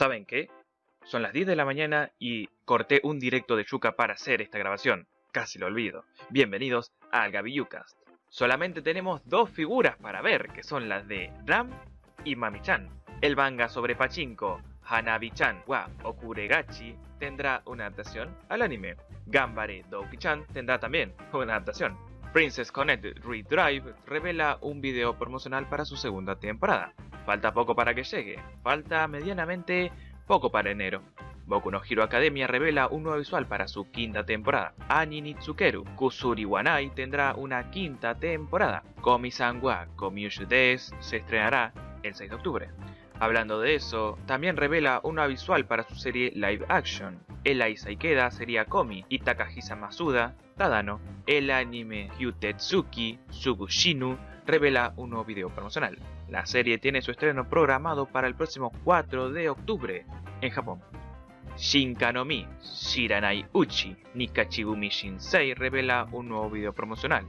¿Saben qué? Son las 10 de la mañana y corté un directo de Yuka para hacer esta grabación. Casi lo olvido. Bienvenidos al Gabiyucast. Solamente tenemos dos figuras para ver, que son las de Ram y Mami-chan. El manga sobre Pachinko, Hanabi-chan wa Okuregachi, tendrá una adaptación al anime. Gambare Douki-chan tendrá también una adaptación. Princess Connect Redrive revela un video promocional para su segunda temporada. Falta poco para que llegue, falta medianamente poco para enero. Boku no Hero Academia revela un nuevo visual para su quinta temporada. Ani Nitsukeru Kusuri Wanai tendrá una quinta temporada. Komi-san wa Des se estrenará el 6 de octubre. Hablando de eso, también revela una visual para su serie live action. El Isaikeda sería Komi y Takahisa Masuda, Tadano. El anime Hyutetsuki Sugushinu revela un nuevo video promocional. La serie tiene su estreno programado para el próximo 4 de octubre en Japón. Shinkanomi Shiranai Uchi Nikachigumi Shinsei revela un nuevo video promocional.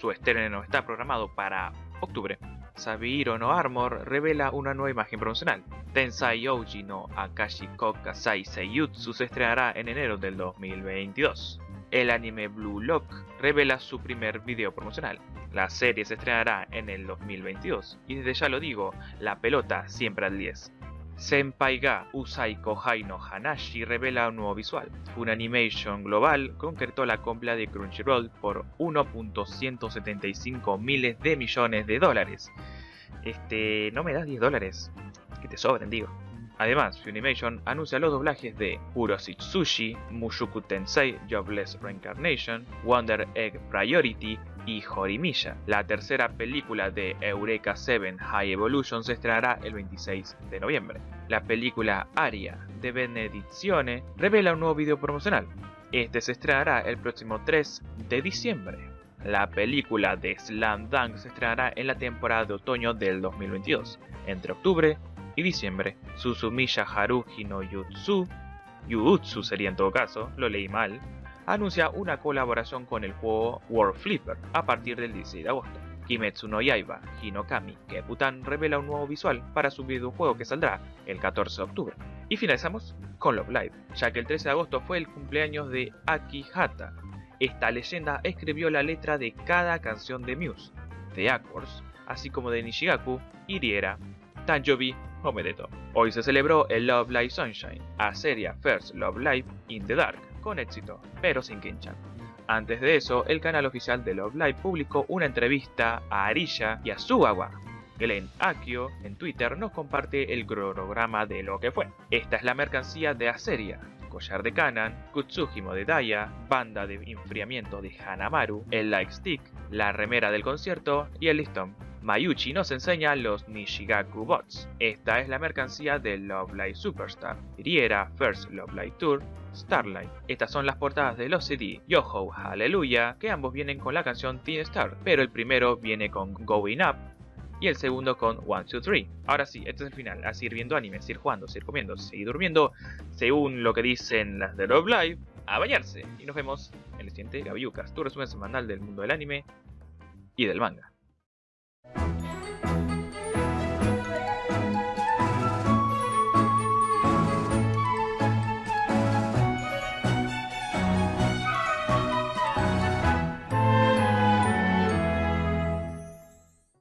Su estreno está programado para octubre. Sabihiro no Armor revela una nueva imagen promocional. Tensai Ouji no Akashi Kokasai Seiyutsu se estrenará en enero del 2022. El anime Blue Lock revela su primer video promocional. La serie se estrenará en el 2022 y desde ya lo digo, la pelota siempre al 10. Senpai ga Usai Kohai Hanashi revela un nuevo visual. Funimation Global concretó la compra de Crunchyroll por 1.175 miles de millones de dólares. Este, no me das 10 dólares, que te sobren, digo. Además, Funimation anuncia los doblajes de Urositsushi, Mushoku Tensei Jobless Reincarnation, Wonder Egg Priority y Horimiya. La tercera película de Eureka 7 High Evolution se estrenará el 26 de noviembre. La película Aria de Benedizione revela un nuevo video promocional. Este se estrenará el próximo 3 de diciembre. La película de Slam Dunk se estrenará en la temporada de otoño del 2022, entre octubre y diciembre. Susumiya Haruhi no Yutsu, Yutsu sería en todo caso, lo leí mal, anuncia una colaboración con el juego World Flipper a partir del 16 de agosto. Kimetsu no Yaiba Hinokami Keputan revela un nuevo visual para su videojuego que saldrá el 14 de octubre. Y finalizamos con Love Live, ya que el 13 de agosto fue el cumpleaños de Aki Hata. Esta leyenda escribió la letra de cada canción de Muse, de Aquars, así como de Nishigaku, Iriera, Tanjobi Hoy se celebró el Love Live Sunshine, a serie First Love Live in the Dark, con éxito, pero sin Kinchan. Antes de eso, el canal oficial de Love Live publicó una entrevista a Arilla y a Sugawa. Glenn Akio en Twitter nos comparte el cronograma de lo que fue. Esta es la mercancía de Aseria, collar de Kanan, Kutsujimo de Daya, banda de enfriamiento de Hanamaru, el Light Stick, la remera del concierto y el listón. Mayuchi nos enseña los Nishigaku Bots. Esta es la mercancía de Love Live Superstar, Riera First Love Live Tour, Starlight. Estas son las portadas de los CD Yoho Hallelujah, que ambos vienen con la canción Teen Star, pero el primero viene con Going Up y el segundo con 1, 2, 3. Ahora sí, este es el final, a seguir viendo anime, seguir jugando, seguir comiendo, seguir durmiendo, según lo que dicen las de Love Live, a bañarse. Y nos vemos en el siguiente Gabiucas, tu resumen semanal del mundo del anime y del manga.